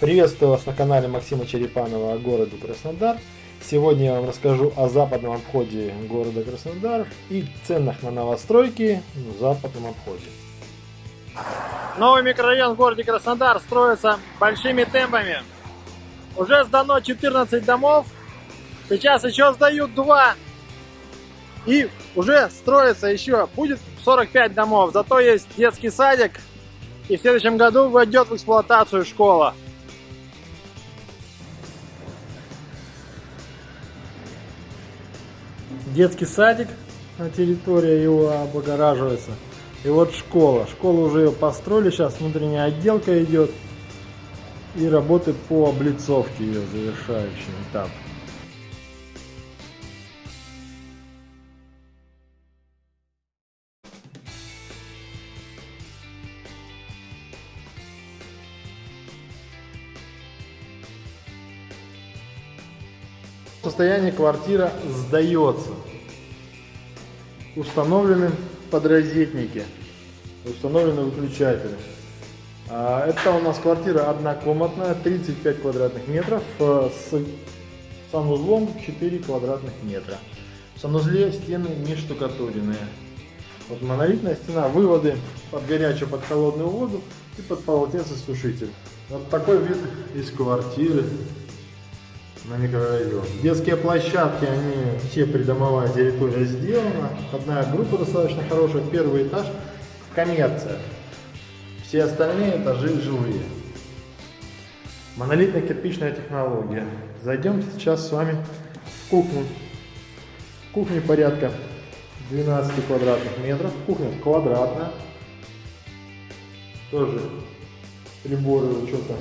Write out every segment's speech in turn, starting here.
Приветствую вас на канале Максима Черепанова о городе Краснодар. Сегодня я вам расскажу о западном обходе города Краснодар и ценах на новостройки в западном обходе. Новый микрорайон в городе Краснодар строится большими темпами. Уже сдано 14 домов, сейчас еще сдают 2. И уже строится еще, будет 45 домов. Зато есть детский садик. И в следующем году войдет в эксплуатацию школа. Детский садик на территории его облагораживается. И вот школа. Школа уже ее построили, сейчас внутренняя отделка идет. И работы по облицовке ее завершающий этап. Состоянии квартира сдается. Установлены подрозетники, установлены выключатели. А, это у нас квартира однокомнатная, 35 квадратных метров, э, с санузлом 4 квадратных метра. В санузле стены не штукатуренные. Вот монолитная стена, выводы под горячую, под холодную воду и под полотенцесушитель. Вот такой вид из квартиры на микрорайон. Детские площадки, они все придомовая территория сделана. Одна группа достаточно хорошая, первый этаж коммерция. Все остальные этажи жилые. Монолитная кирпичная технология. Зайдем сейчас с вами в кухню. Кухня порядка 12 квадратных метров. Кухня квадратная. Тоже приборы учета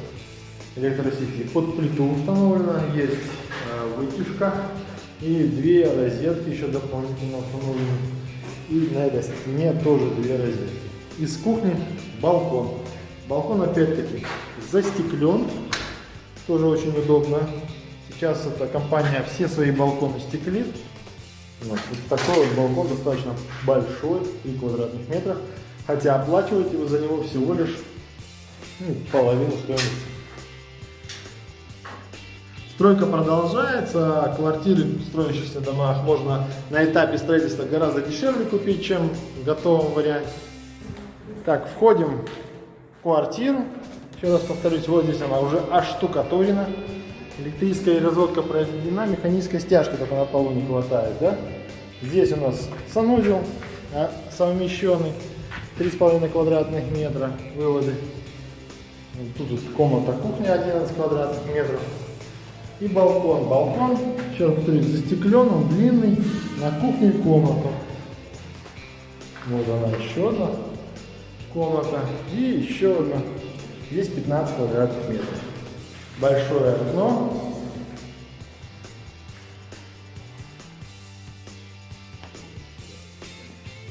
электросети. Под плиту установлена, есть э, вытяжка и две розетки еще дополнительно установлены. И на этой стене тоже две розетки. Из кухни балкон. Балкон опять-таки застеклен, тоже очень удобно. Сейчас эта компания все свои балконы стеклит. Вот, вот такой вот балкон достаточно большой, 3 квадратных метра. Хотя оплачиваете вы за него всего лишь ну, половину стоимости Стройка продолжается, квартиры в строящихся домах можно на этапе строительства гораздо дешевле купить, чем в готовом варианте. Так, входим в квартиру. Еще раз повторюсь, вот здесь она уже оштукатурена. Электрическая разводка произведена, механической стяжки только на полу не хватает. Да? Здесь у нас санузел а, совмещенный, 3,5 квадратных метра выводы. Тут комната кухня 11 квадратных метров. И балкон. Балкон, сейчас повторюсь, застеклен, он длинный, на кухне комната. Вот она еще одна комната. И еще одна. Здесь 15 квадратных метров. Большое окно.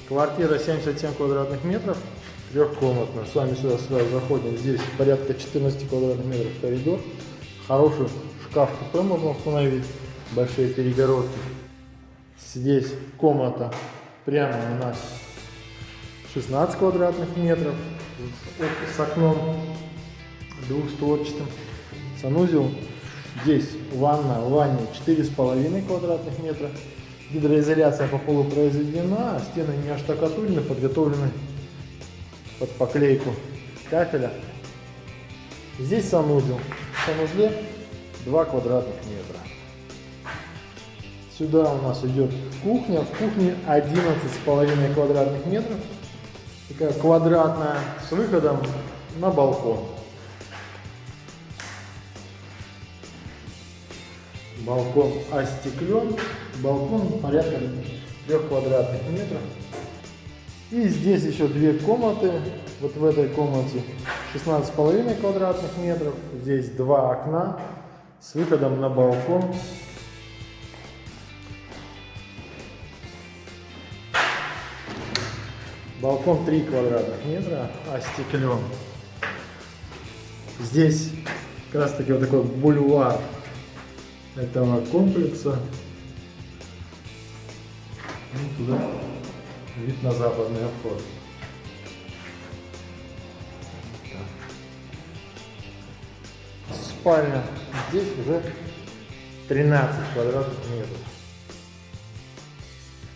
Квартира 77 квадратных метров, трехкомнатная. С вами сюда сразу заходим. Здесь порядка 14 квадратных метров коридор. Хороший шкаф купе можно установить, большие перегородки. Здесь комната прямо у нас 16 квадратных метров с окном двухстворчатым. Санузел. Здесь ванна, в ванне 4,5 квадратных метра. Гидроизоляция по полу произведена, а стены не оштукатурены, подготовлены под поклейку кафеля. Здесь санузел. В санузле 2 квадратных метра. Сюда у нас идет кухня. В кухне 11,5 квадратных метров. Такая квадратная с выходом на балкон. Балкон остеклен. Балкон порядка 3 квадратных метров. И здесь еще две комнаты. Вот в этой комнате 16,5 квадратных метров. Здесь два окна с выходом на балкон. Балкон 3 квадратных метра, остеклен. Здесь как раз таки вот такой бульвар этого комплекса. И туда вид на западный обход. спальня. Здесь уже 13 квадратных метров.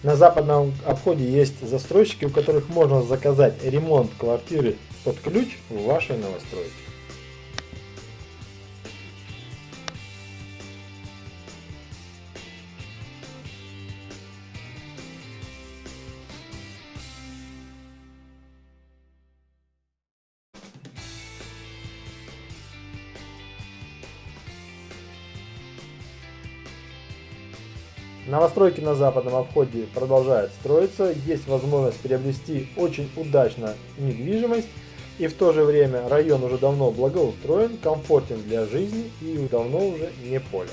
На западном обходе есть застройщики, у которых можно заказать ремонт квартиры под ключ в вашей новостройке. Новостройки на западном обходе продолжают строиться, есть возможность приобрести очень удачно недвижимость, и в то же время район уже давно благоустроен, комфортен для жизни и давно уже не поле.